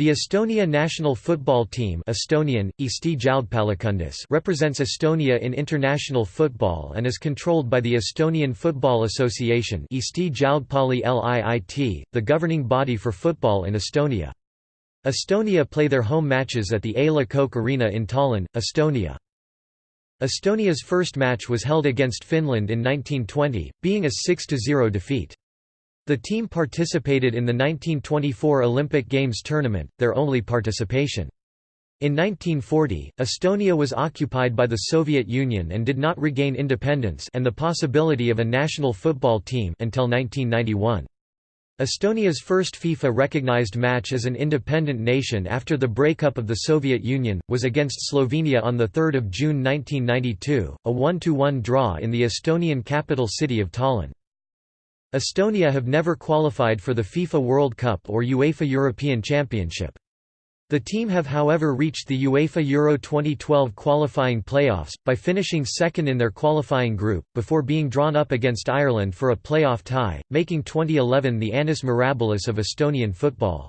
The Estonia national football team Estonian, represents Estonia in international football and is controlled by the Estonian Football Association the governing body for football in Estonia. Estonia play their home matches at the A. Le Coq Arena in Tallinn, Estonia. Estonia's first match was held against Finland in 1920, being a 6–0 defeat. The team participated in the 1924 Olympic Games tournament, their only participation. In 1940, Estonia was occupied by the Soviet Union and did not regain independence and the possibility of a national football team until 1991. Estonia's first FIFA-recognized match as an independent nation after the breakup of the Soviet Union, was against Slovenia on 3 June 1992, a 1–1 draw in the Estonian capital city of Tallinn. Estonia have never qualified for the FIFA World Cup or UEFA European Championship. The team have however reached the UEFA Euro 2012 qualifying playoffs, by finishing second in their qualifying group, before being drawn up against Ireland for a playoff tie, making 2011 the annus mirabilis of Estonian football.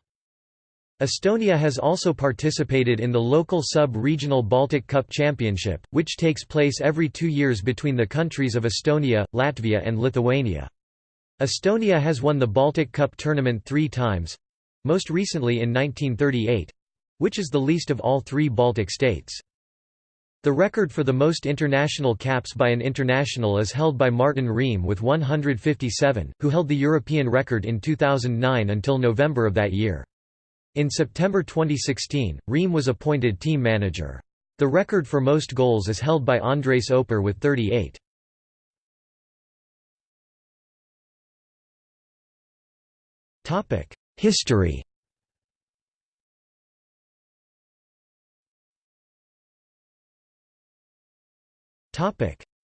Estonia has also participated in the local sub-regional Baltic Cup Championship, which takes place every two years between the countries of Estonia, Latvia and Lithuania. Estonia has won the Baltic Cup tournament three times—most recently in 1938—which is the least of all three Baltic states. The record for the most international caps by an international is held by Martin Reim with 157, who held the European record in 2009 until November of that year. In September 2016, Reim was appointed team manager. The record for most goals is held by Andres Oper with 38. History.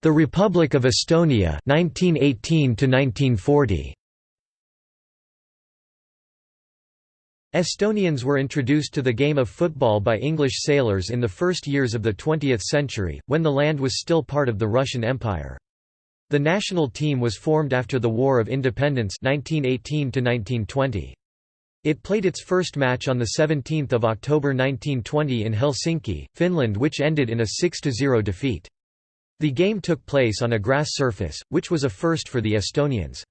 The Republic of Estonia 1918 to 1940 Estonians were introduced to the game of football by English sailors in the first years of the 20th century, when the land was still part of the Russian Empire. The national team was formed after the War of Independence 1918 -1920. It played its first match on 17 October 1920 in Helsinki, Finland which ended in a 6–0 defeat. The game took place on a grass surface, which was a first for the Estonians.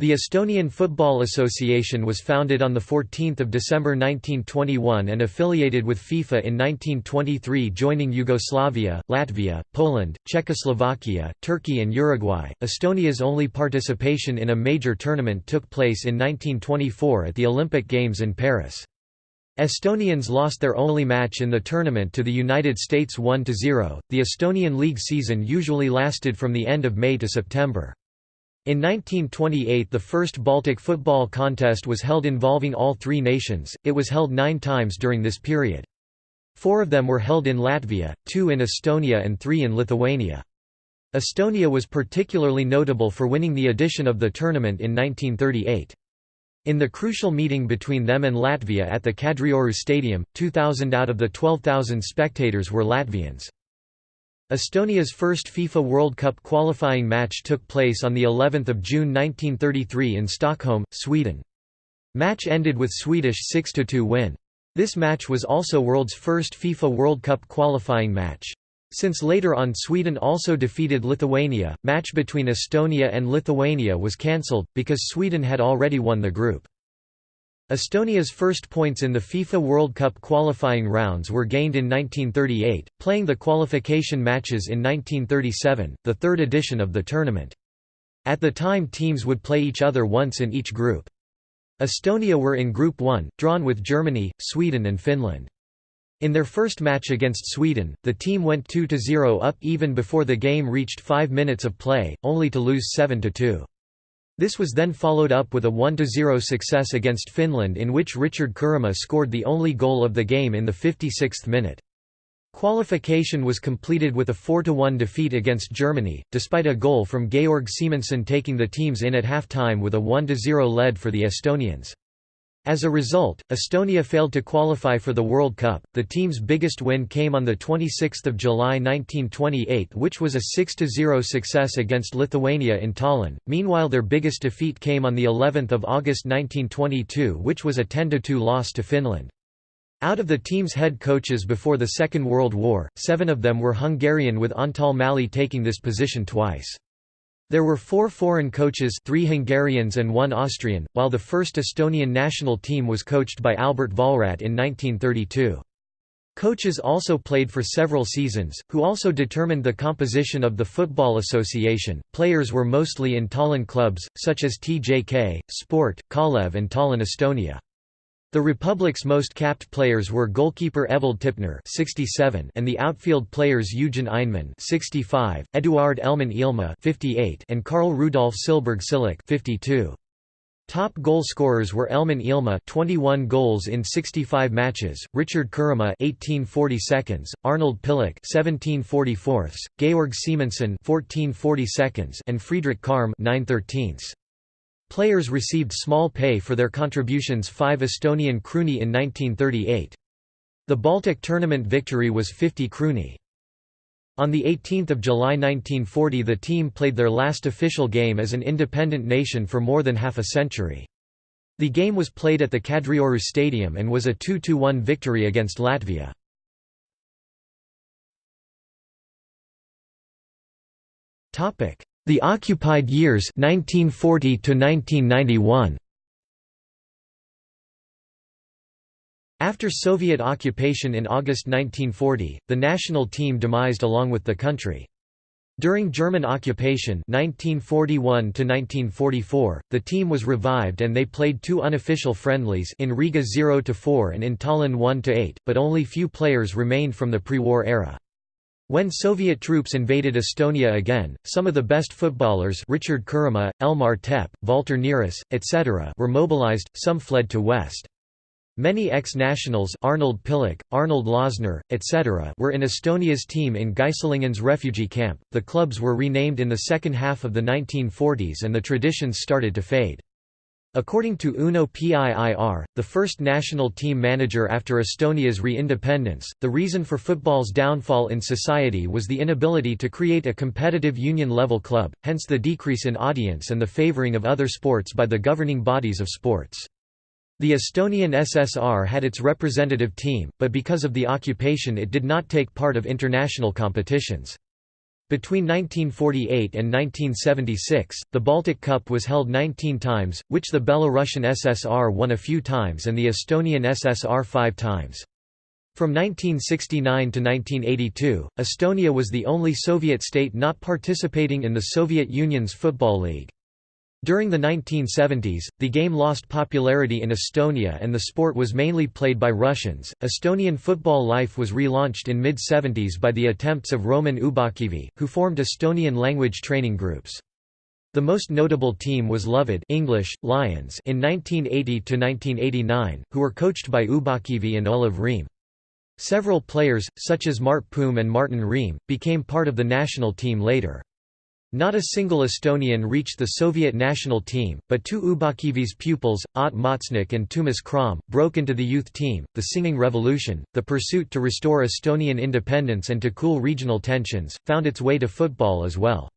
The Estonian Football Association was founded on 14 December 1921 and affiliated with FIFA in 1923 joining Yugoslavia, Latvia, Poland, Czechoslovakia, Turkey and Uruguay. Estonia's only participation in a major tournament took place in 1924 at the Olympic Games in Paris. Estonians lost their only match in the tournament to the United States 1–0. The Estonian league season usually lasted from the end of May to September. In 1928 the first Baltic football contest was held involving all three nations, it was held nine times during this period. Four of them were held in Latvia, two in Estonia and three in Lithuania. Estonia was particularly notable for winning the edition of the tournament in 1938. In the crucial meeting between them and Latvia at the Kadrioru Stadium, 2,000 out of the 12,000 spectators were Latvians. Estonia's first FIFA World Cup qualifying match took place on the 11th of June 1933 in Stockholm, Sweden. Match ended with Swedish 6–2 win. This match was also world's first FIFA World Cup qualifying match. Since later on Sweden also defeated Lithuania, match between Estonia and Lithuania was cancelled, because Sweden had already won the group. Estonia's first points in the FIFA World Cup qualifying rounds were gained in 1938, playing the qualification matches in 1937, the third edition of the tournament. At the time teams would play each other once in each group. Estonia were in Group 1, drawn with Germany, Sweden and Finland. In their first match against Sweden, the team went 2–0 up even before the game reached 5 minutes of play, only to lose 7–2. This was then followed up with a 1–0 success against Finland in which Richard Kuremaa scored the only goal of the game in the 56th minute. Qualification was completed with a 4–1 defeat against Germany, despite a goal from Georg Siimenson taking the teams in at half-time with a 1–0 lead for the Estonians. As a result, Estonia failed to qualify for the World Cup. The team's biggest win came on the 26th of July 1928, which was a 6-0 success against Lithuania in Tallinn. Meanwhile, their biggest defeat came on the 11th of August 1922, which was a 10-2 loss to Finland. Out of the team's head coaches before the Second World War, seven of them were Hungarian with Antal Mali taking this position twice. There were four foreign coaches three Hungarians and one Austrian, while the first Estonian national team was coached by Albert Vollrat in 1932. Coaches also played for several seasons, who also determined the composition of the Football Association. Players were mostly in Tallinn clubs, such as TJK, Sport, Kalev, and Tallinn Estonia. The Republic's most capped players were goalkeeper Evald Tipner (67) and the outfield players Eugen Einmann (65), Eduard Elman Ilma (58), and Karl Rudolf Silberg Silik (52). Top goal scorers were Elman Ilma 21 goals in 65 matches, Richard Kuremaa 1840 seconds, Arnold Pihlak 1744, Georg Siimenson 1440 seconds, and Friedrich Karm 9 13ths. Players received small pay for their contributions 5 Estonian krooni in 1938. The Baltic tournament victory was 50 krooni. On 18 July 1940 the team played their last official game as an independent nation for more than half a century. The game was played at the Kadrioru Stadium and was a 2–1 victory against Latvia. The occupied years 1940 to 1991 After Soviet occupation in August 1940, the national team demised along with the country. During German occupation 1941 1944, the team was revived and they played two unofficial friendlies in Riga 0-4 and in Tallinn 1-8, but only few players remained from the pre-war era. When Soviet troops invaded Estonia again, some of the best footballers Richard Kuremaa, Elmar Tepp, Valter Neris, etc. were mobilized, some fled to West. Many ex-nationals Arnold Pihlak, Arnold Losner, etc. were in Estonia's team in Geislingen's refugee camp. The clubs were renamed in the second half of the 1940s and the traditions started to fade. According to Uno Piir, the first national team manager after Estonia's re-independence, the reason for football's downfall in society was the inability to create a competitive union-level club, hence the decrease in audience and the favoring of other sports by the governing bodies of sports. The Estonian SSR had its representative team, but because of the occupation it did not take part of international competitions. Between 1948 and 1976, the Baltic Cup was held 19 times, which the Belarusian SSR won a few times and the Estonian SSR five times. From 1969 to 1982, Estonia was the only Soviet state not participating in the Soviet Union's Football League. During the 1970s, the game lost popularity in Estonia and the sport was mainly played by Russians. Estonian football life was relaunched in mid 70s by the attempts of Roman Ubakivi, who formed Estonian language training groups. The most notable team was Lõvid English, Lions in 1980–1989, who were coached by Ubakivi and Olev Reim. Several players, such as Mart Poom and Martin Reim, became part of the national team later. Not a single Estonian reached the Soviet national team, but two Ubakivi's pupils, Ott Matsnik and Toomas Kraam, broke into the youth team. The Singing Revolution, the pursuit to restore Estonian independence and to cool regional tensions, found its way to football as well.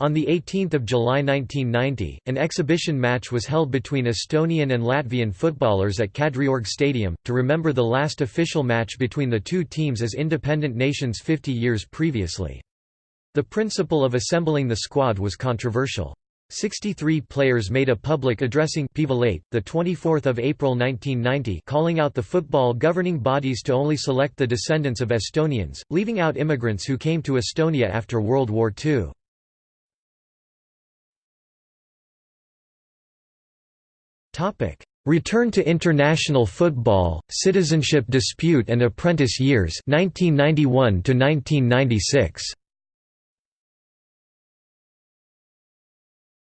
On 18 July 1990, an exhibition match was held between Estonian and Latvian footballers at Kadriorg Stadium, to remember the last official match between the two teams as independent nations 50 years previously. The principle of assembling the squad was controversial. 63 players made a public addressing Päevaleht, the 24th of April 1990, calling out the football governing bodies to only select the descendants of Estonians, leaving out immigrants who came to Estonia after World War II. Return to international football, citizenship dispute and apprentice years 1991 to 1996.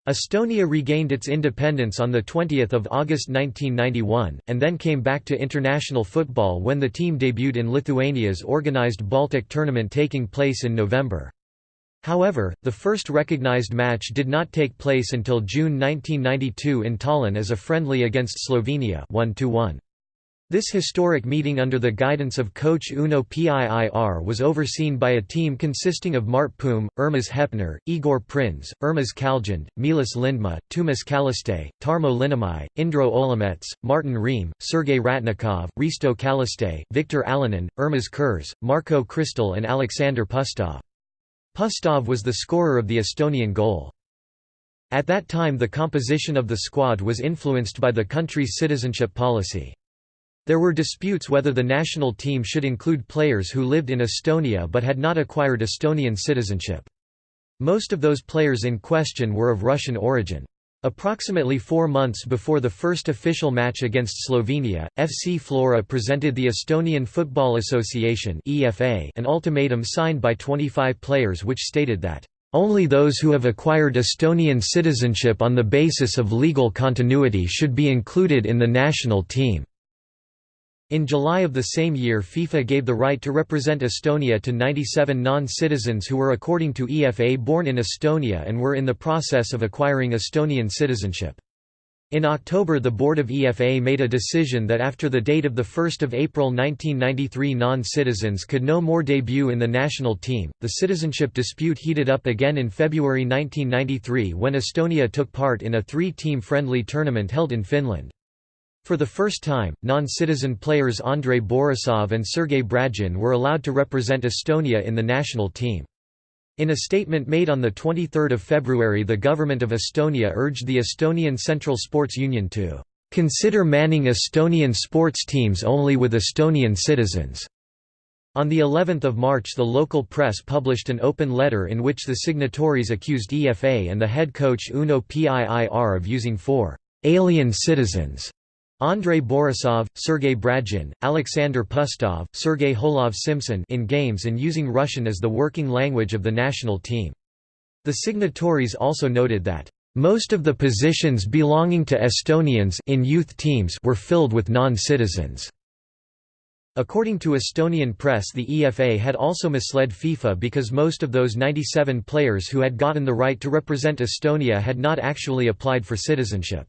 Estonia regained its independence on 20 August 1991, and then came back to international football when the team debuted in Lithuania's organised Baltic tournament taking place in November. However, the first recognized match did not take place until June 1992 in Tallinn as a friendly against Slovenia 1 -1. This historic meeting under the guidance of coach Uno Piir was overseen by a team consisting of Mart Poom, Urmas Hepner, Igor Prins, Urmas Kaljend, Meelis Lindmaa, Toomas Kallaste, Tarmo Linnumäe, Indro Olumets, Martin Reim, Sergei Ratnikov, Risto Kallaste, Viktor Alonen, Urmas Kirs, Marko Kristal and Alexander Pustov. Pustov was the scorer of the Estonian goal. At that time the composition of the squad was influenced by the country's citizenship policy. There were disputes whether the national team should include players who lived in Estonia but had not acquired Estonian citizenship. Most of those players in question were of Russian origin. Approximately four months before the first official match against Slovenia, FC Flora presented the Estonian Football Association an ultimatum signed by 25 players which stated that, "...only those who have acquired Estonian citizenship on the basis of legal continuity should be included in the national team." In July of the same year FIFA gave the right to represent Estonia to 97 non-citizens who were according to EFA born in Estonia and were in the process of acquiring Estonian citizenship. In October the board of EFA made a decision that after the date of 1 April 1993 non-citizens could no more debut in the national team. The citizenship dispute heated up again in February 1993 when Estonia took part in a three-team friendly tournament held in Finland. For the first time, non-citizen players Andrei Borisov and Sergei Bragin were allowed to represent Estonia in the national team. In a statement made on 23 February the government of Estonia urged the Estonian Central Sports Union to "...consider manning Estonian sports teams only with Estonian citizens." On the 11th of March the local press published an open letter in which the signatories accused EFA and the head coach Uno Piir of using four «alien citizens» Andrei Borisov, Sergei Bragin, Alexander Pustov, Sergei Hohlov-Simson in games and using Russian as the working language of the national team. The signatories also noted that most of the positions belonging to Estonians in youth teams were filled with non-citizens. According to Estonian press the EFA had also misled FIFA because most of those 97 players who had gotten the right to represent Estonia had not actually applied for citizenship.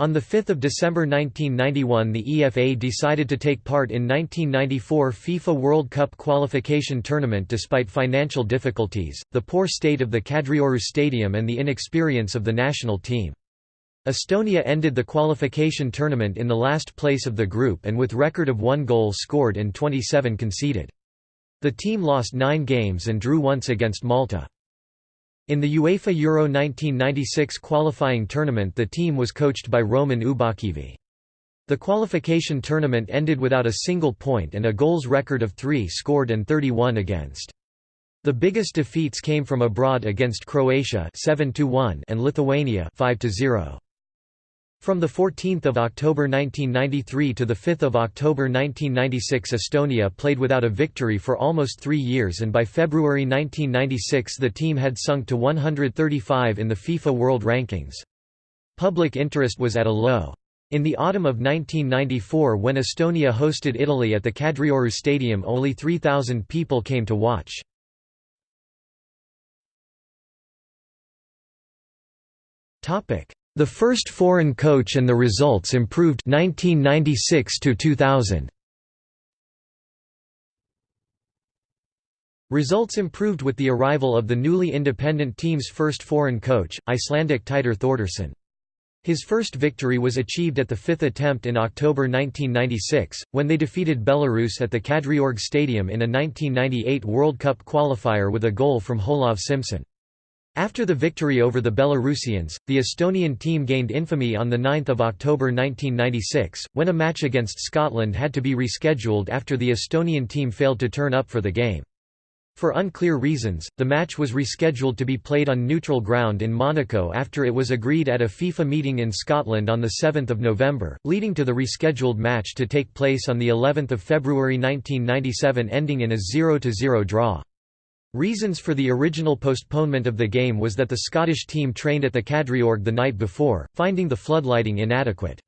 On 5 December 1991 the EFA decided to take part in 1994 FIFA World Cup qualification tournament despite financial difficulties, the poor state of the Kadrioru Stadium and the inexperience of the national team. Estonia ended the qualification tournament in the last place of the group and with record of one goal scored and 27 conceded. The team lost nine games and drew once against Malta. In the UEFA Euro 1996 qualifying tournament the team was coached by Roman Ubakivi. The qualification tournament ended without a single point and a goals record of 3 scored and 31 against. The biggest defeats came from abroad against Croatia 7 and Lithuania 5 -0. From 14 October 1993 to 5 October 1996 Estonia played without a victory for almost three years and by February 1996 the team had sunk to 135 in the FIFA World Rankings. Public interest was at a low. In the autumn of 1994 when Estonia hosted Italy at the Kadrioru Stadium only 3,000 people came to watch. Topic the first foreign coach and the results improved 1996 to 2000. Results improved with the arrival of the newly independent team's first foreign coach, Icelandic Teitur Thordarson. His first victory was achieved at the fifth attempt in October 1996, when they defeated Belarus at the Kadriorg Stadium in a 1998 World Cup qualifier with a goal from Hohlov-Simson. After the victory over the Belarusians, the Estonian team gained infamy on 9 October 1996, when a match against Scotland had to be rescheduled after the Estonian team failed to turn up for the game. For unclear reasons, the match was rescheduled to be played on neutral ground in Monaco after it was agreed at a FIFA meeting in Scotland on 7 November, leading to the rescheduled match to take place on of February 1997 ending in a 0–0 draw. Reasons for the original postponement of the game was that the Scottish team trained at the Kadriorg the night before, finding the floodlighting inadequate.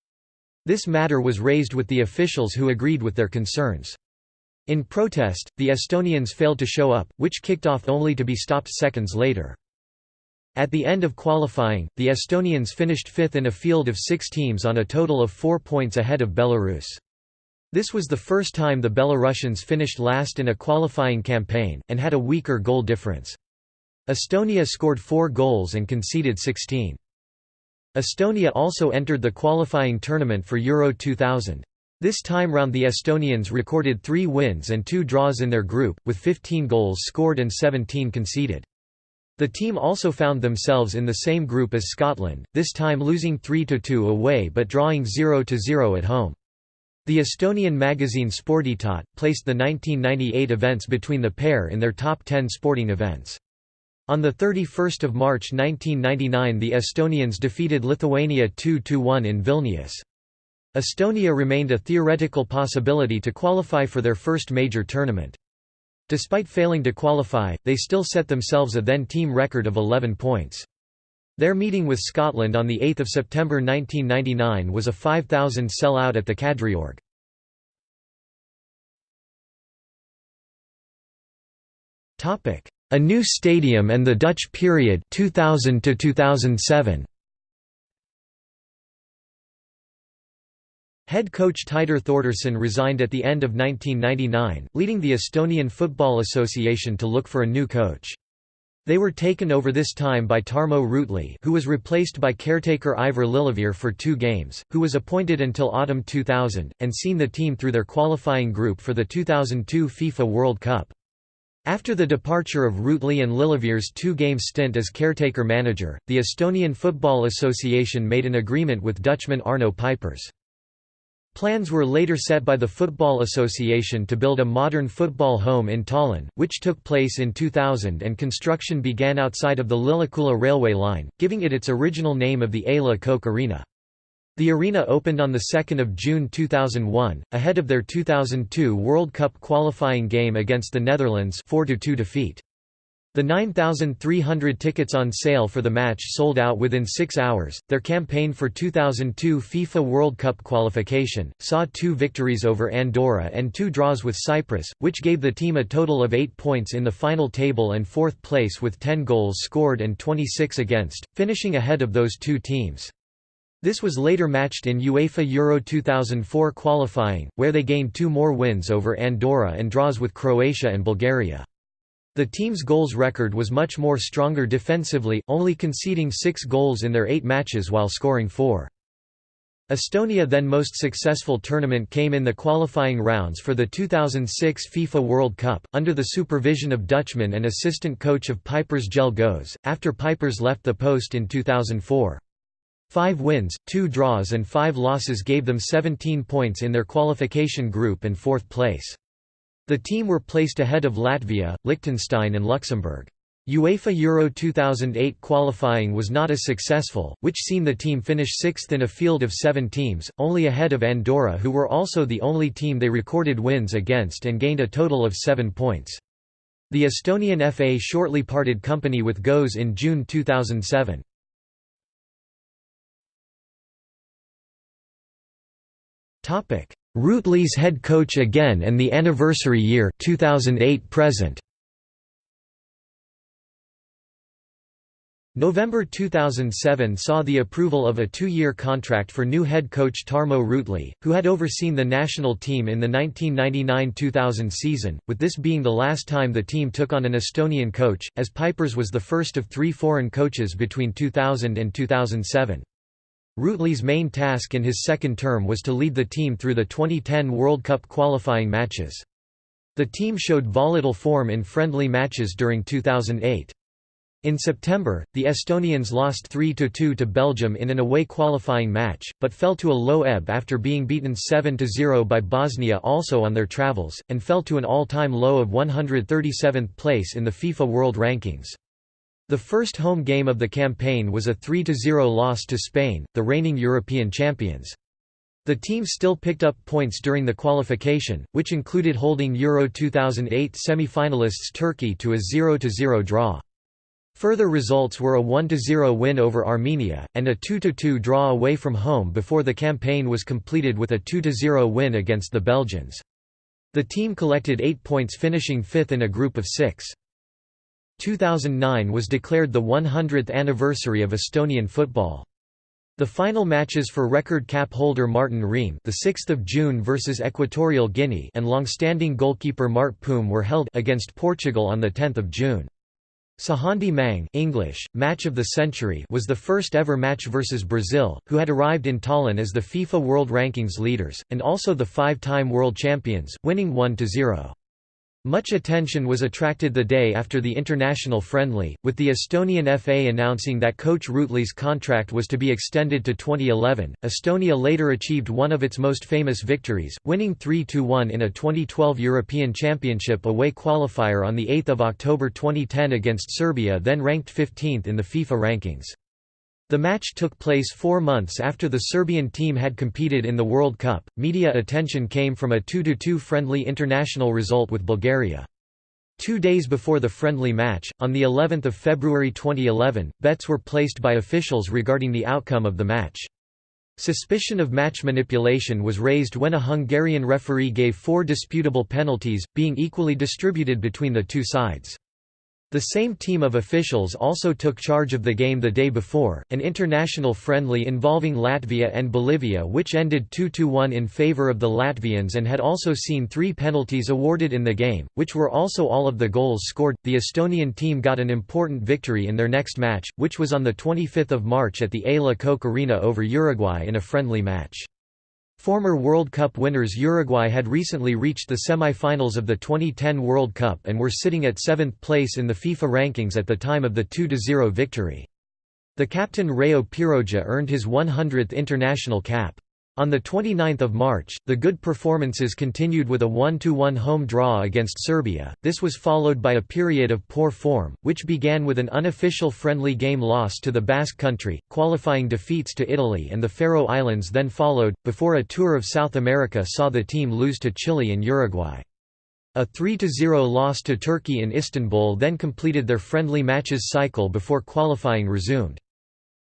This matter was raised with the officials who agreed with their concerns. In protest, the Estonians failed to show up, which kicked off only to be stopped seconds later. At the end of qualifying, the Estonians finished fifth in a field of six teams on a total of four points ahead of Belarus. This was the first time the Belarusians finished last in a qualifying campaign, and had a weaker goal difference. Estonia scored four goals and conceded 16. Estonia also entered the qualifying tournament for Euro 2000. This time round the Estonians recorded three wins and two draws in their group, with 15 goals scored and 17 conceded. The team also found themselves in the same group as Scotland, this time losing 3–2 away but drawing 0–0 at home. The Estonian magazine Sporditat, placed the 1998 events between the pair in their top 10 sporting events. On 31 March 1999 the Estonians defeated Lithuania 2–1 in Vilnius. Estonia remained a theoretical possibility to qualify for their first major tournament. Despite failing to qualify, they still set themselves a then-team record of 11 points. Their meeting with Scotland on 8 September 1999 was a 5,000 sell-out at the Kadriorg. A new stadium and the Dutch period 2000 to 2007. Head coach Teitur Thordarson resigned at the end of 1999, leading the Estonian Football Association to look for a new coach. They were taken over this time by Tarmo Rüütli who was replaced by caretaker Aivar Lillevere for two games, who was appointed until autumn 2000, and seen the team through their qualifying group for the 2002 FIFA World Cup. After the departure of Rüütli and Lillevere's two-game stint as caretaker manager, the Estonian Football Association made an agreement with Dutchman Arno Pijpers. Plans were later set by the Football Association to build a modern football home in Tallinn, which took place in 2000 and construction began outside of the Lilleküla railway line, giving it its original name of the A. Le Coq Arena. The arena opened on 2 June 2001, ahead of their 2002 World Cup qualifying game against the Netherlands 4–2 defeat. The 9,300 tickets on sale for the match sold out within six hours. Their campaign for 2002 FIFA World Cup qualification saw two victories over Andorra and two draws with Cyprus, which gave the team a total of eight points in the final table and fourth place with 10 goals scored and 26 against, finishing ahead of those two teams. This was later matched in UEFA Euro 2004 qualifying, where they gained two more wins over Andorra and draws with Croatia and Bulgaria. The team's goals record was much more stronger defensively, only conceding six goals in their eight matches while scoring four. Estonia then most successful tournament came in the qualifying rounds for the 2006 FIFA World Cup, under the supervision of Dutchman and assistant coach of Pijpers Jelle Goes, after Pijpers left the post in 2004. Five wins, two draws and five losses gave them 17 points in their qualification group and fourth place. The team were placed ahead of Latvia, Liechtenstein and Luxembourg. UEFA Euro 2008 qualifying was not as successful, which seen the team finish sixth in a field of seven teams, only ahead of Andorra who were also the only team they recorded wins against and gained a total of seven points. The Estonian FA shortly parted company with GOES in June 2007. Rüütli's head coach again and the anniversary year 2008 present. November 2007 saw the approval of a two-year contract for new head coach Tarmo Rüütli, who had overseen the national team in the 1999–2000 season, with this being the last time the team took on an Estonian coach, as Pijpers was the first of three foreign coaches between 2000 and 2007. Rüütli's main task in his second term was to lead the team through the 2010 World Cup qualifying matches. The team showed volatile form in friendly matches during 2008. In September, the Estonians lost 3–2 to Belgium in an away qualifying match, but fell to a low ebb after being beaten 7–0 by Bosnia also on their travels, and fell to an all-time low of 137th place in the FIFA World Rankings. The first home game of the campaign was a 3–0 loss to Spain, the reigning European champions. The team still picked up points during the qualification, which included holding Euro 2008 semi-finalists Turkey to a 0–0 draw. Further results were a 1–0 win over Armenia, and a 2–2 draw away from home before the campaign was completed with a 2–0 win against the Belgians. The team collected 8 points finishing fifth in a group of six. 2009 was declared the 100th anniversary of Estonian football. The final matches for record cap holder Martin Reim, the 6th of June versus Equatorial Guinea, and long-standing goalkeeper Mart Poom were held against Portugal on the 10th of June. Sajandi mäng English, match of the century was the first ever match versus Brazil, who had arrived in Tallinn as the FIFA World Rankings leaders, and also the five-time world champions, winning 1–0. Much attention was attracted the day after the international friendly, with the Estonian FA announcing that coach Rüütli's contract was to be extended to 2011. Estonia later achieved one of its most famous victories, winning 3-1 in a 2012 European Championship away qualifier on the 8th of October 2010 against Serbia, then ranked 15th in the FIFA rankings. The match took place four months after the Serbian team had competed in the World Cup. Media attention came from a 2–2 friendly international result with Bulgaria. Two days before the friendly match, on the 11th of February 2011, bets were placed by officials regarding the outcome of the match. Suspicion of match manipulation was raised when a Hungarian referee gave four disputable penalties, being equally distributed between the two sides. The same team of officials also took charge of the game the day before, an international friendly involving Latvia and Bolivia which ended 2–1 in favour of the Latvians and had also seen three penalties awarded in the game, which were also all of the goals scored. The Estonian team got an important victory in their next match, which was on 25 March at the A. Coq Arena over Uruguay in a friendly match. Former World Cup winners Uruguay had recently reached the semi-finals of the 2010 World Cup and were sitting at seventh place in the FIFA rankings at the time of the 2–0 victory. The captain Raio Piiroja earned his 100th international cap. On 29 March, the good performances continued with a 1–1 home draw against Serbia, this was followed by a period of poor form, which began with an unofficial friendly game loss to the Basque Country, qualifying defeats to Italy and the Faroe Islands then followed, before a tour of South America saw the team lose to Chile and Uruguay. A 3–0 loss to Turkey in Istanbul then completed their friendly matches cycle before qualifying resumed.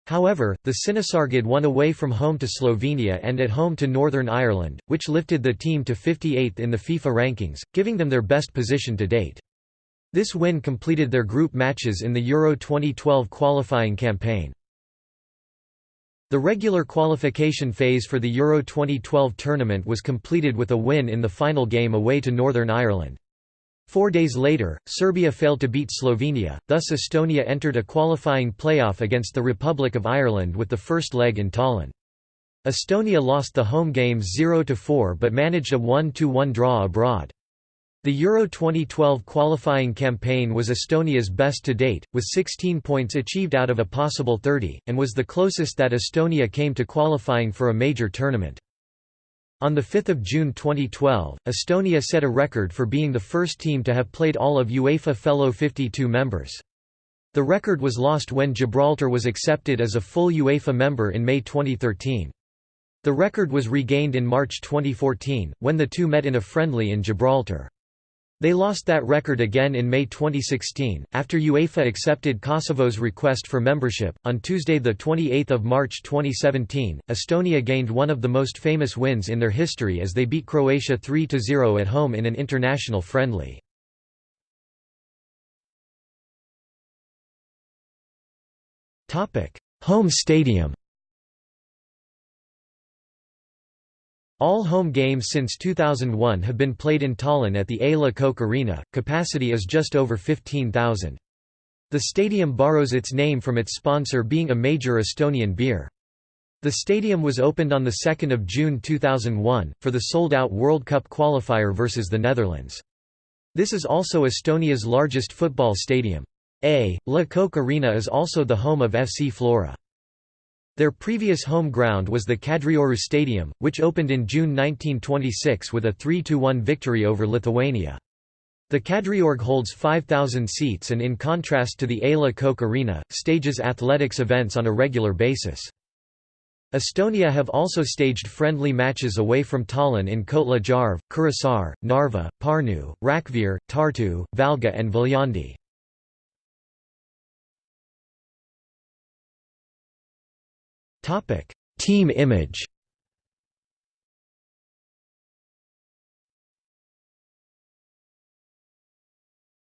However, the Sinisärgid won away from home to Slovenia and at home to Northern Ireland, which lifted the team to 58th in the FIFA rankings, giving them their best position to date. This win completed their group matches in the Euro 2012 qualifying campaign. The regular qualification phase for the Euro 2012 tournament was completed with a win in the final game away to Northern Ireland. Four days later, Serbia failed to beat Slovenia, thus Estonia entered a qualifying playoff against the Republic of Ireland with the first leg in Tallinn. Estonia lost the home games 0–4 but managed a 1–1 draw abroad. The Euro 2012 qualifying campaign was Estonia's best to date, with 16 points achieved out of a possible 30, and was the closest that Estonia came to qualifying for a major tournament. On 5 June 2012, Estonia set a record for being the first team to have played all of UEFA fellow 52 members. The record was lost when Gibraltar was accepted as a full UEFA member in May 2013. The record was regained in March 2014, when the two met in a friendly in Gibraltar. They lost that record again in May 2016, after UEFA accepted Kosovo's request for membership. On Tuesday, 28 March 2017, Estonia gained one of the most famous wins in their history as they beat Croatia 3 0 at home in an international friendly. Home stadium All home games since 2001 have been played in Tallinn at the A. Le Coq Arena, capacity is just over 15,000. The stadium borrows its name from its sponsor being a major Estonian beer. The stadium was opened on 2 June 2001, for the sold-out World Cup qualifier versus the Netherlands. This is also Estonia's largest football stadium. A. Le Coq Arena is also the home of FC Flora. Their previous home ground was the Kadrioru Stadium, which opened in June 1926 with a 3–1 victory over Lithuania. The Kadriorg holds 5,000 seats and in contrast to the A. Le Coq Arena, stages athletics events on a regular basis. Estonia have also staged friendly matches away from Tallinn in Kohtla Järve, Kuressaare, Narva, Pärnu, Rakvere, Tartu, Valga and Viljandi. Topic: Team image.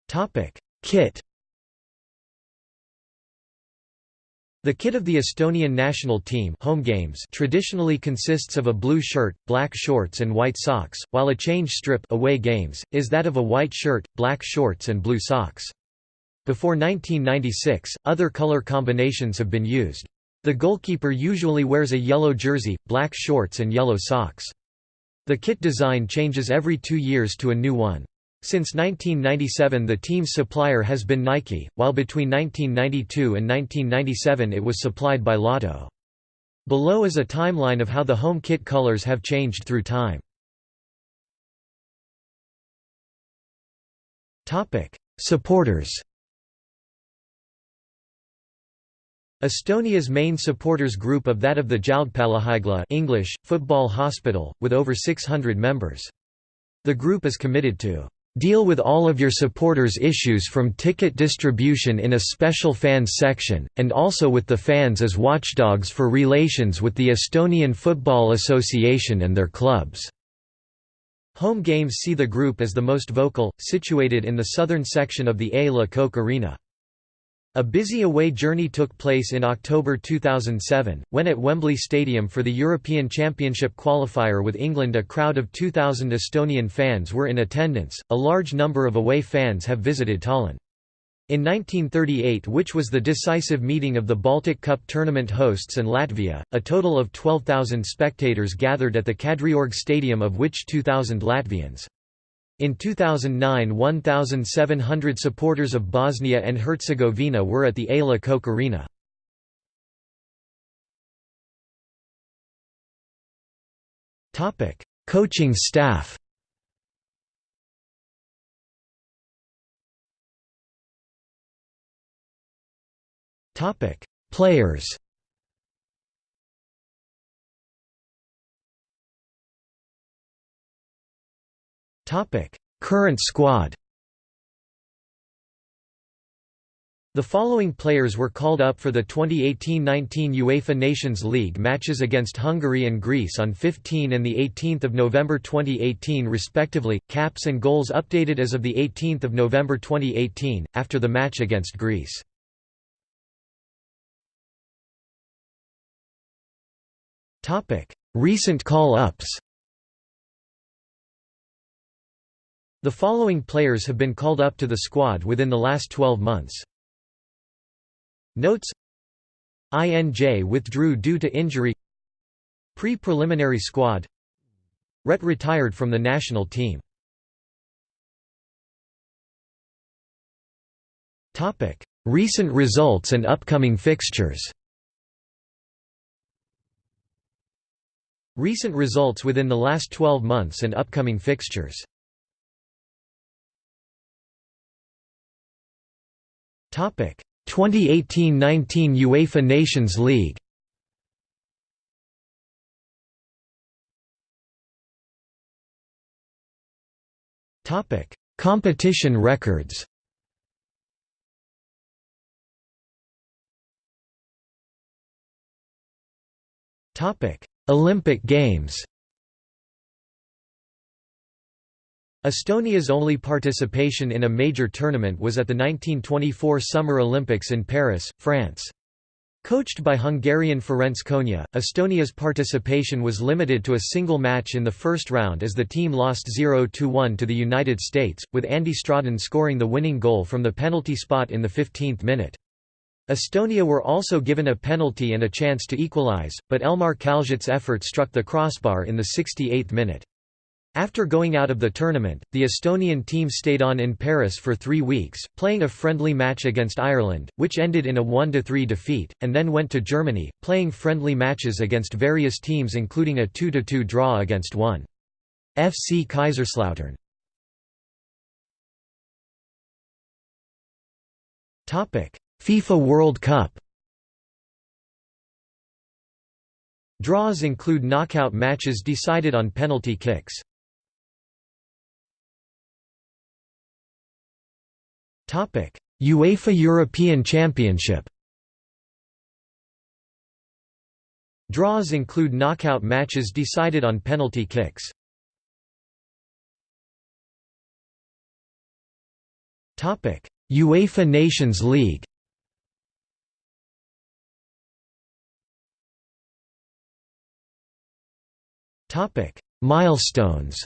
Topic: Kit. The kit of the Estonian national team home games traditionally consists of a blue shirt, black shorts and white socks, while a change strip away games, is that of a white shirt, black shorts and blue socks. Before 1996, other color combinations have been used. The goalkeeper usually wears a yellow jersey, black shorts and yellow socks. The kit design changes every two years to a new one. Since 1997 the team's supplier has been Nike, while between 1992 and 1997 it was supplied by Lotto. Below is a timeline of how the home kit colors have changed through time. Supporters Estonia's main supporters group of that of the Jalgpallihaigla English, football hospital, with over 600 members. The group is committed to Deal with all of your supporters' issues from ticket distribution in a special fans section, and also with the fans as watchdogs for relations with the Estonian Football Association and their clubs. Home games see the group as the most vocal, situated in the southern section of the A. Le Coq Arena. A busy away journey took place in October 2007, when at Wembley Stadium for the European Championship qualifier with England a crowd of 2,000 Estonian fans were in attendance. A large number of away fans have visited Tallinn. In 1938 which was the decisive meeting of the Baltic Cup tournament hosts and Latvia, a total of 12,000 spectators gathered at the Kadriorg Stadium of which 2,000 Latvians. In 2009 1,700 supporters of Bosnia and Herzegovina were at the A. Le Coq Arena. Coaching staff Players Topic: Current squad. The following players were called up for the 2018-19 UEFA Nations League matches against Hungary and Greece on 15 and 18 November 2018 respectively, caps and goals updated as of 18 November 2018, after the match against Greece. Recent call-ups The following players have been called up to the squad within the last 12 months. Notes. INJ withdrew due to injury. Pre-preliminary squad. Ret retired from the national team. Recent results and upcoming fixtures. Recent results within the last 12 months and upcoming fixtures 2018–19 UEFA Nations League Topic: Competition records. Topic: Olympic Games. Estonia's only participation in a major tournament was at the 1924 Summer Olympics in Paris, France. Coached by Hungarian Ferenc Konya, Estonia's participation was limited to a single match in the first round as the team lost 0–1 to the United States, with Andy Straden scoring the winning goal from the penalty spot in the 15th minute. Estonia were also given a penalty and a chance to equalize, but Elmar Kaljut's effort struck the crossbar in the 68th minute. After going out of the tournament, the Estonian team stayed on in Paris for three weeks, playing a friendly match against Ireland, which ended in a 1–3 defeat, and then went to Germany, playing friendly matches against various teams including a 2–2 draw against 1. FC Kaiserslautern. FIFA World Cup Draws include knockout matches decided on penalty kicks. UEFA European Championship Draws include knockout matches decided on penalty kicks. UEFA Nations League Milestones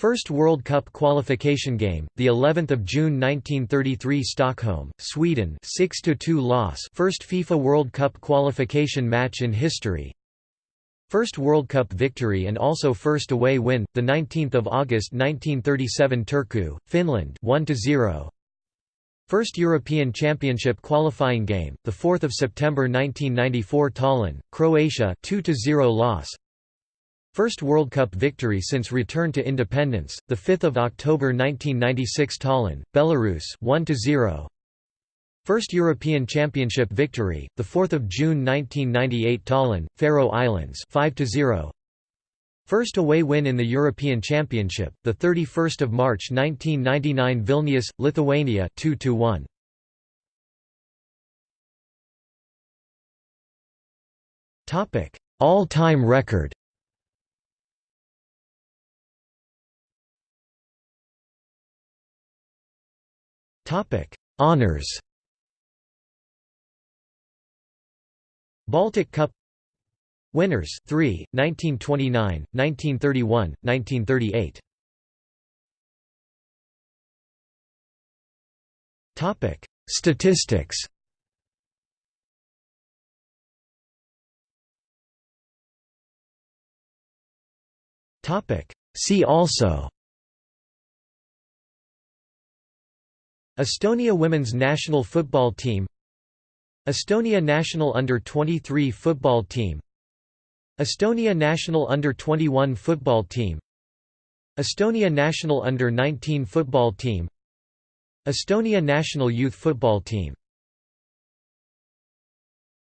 First World Cup qualification game, the 11th of June 1933 Stockholm, Sweden 6-2 loss first FIFA World Cup qualification match in history. First World Cup victory and also first away win, the 19th of August 1937 Turku, Finland 1-0. First European Championship qualifying game, the 4th of September 1994 Tallinn, Croatia 2-0 loss. First World Cup victory since return to independence, the 5th of October 1996 Tallinn, Belarus 1-0. First European Championship victory, the 4th of June 1998 Tallinn, Faroe Islands 5-0. First away win in the European Championship, the 31st of March 1999 Vilnius, Lithuania 2-1. Topic: All-time record. Topic: Honors. Baltic Cup Winners 3 1929 1931 1938 Topic. Statistics Topic. See also Estonia women's national football team. Estonia national under-23 football team. Estonia national under-21 football team. Estonia national under-19 football team. Estonia national youth football team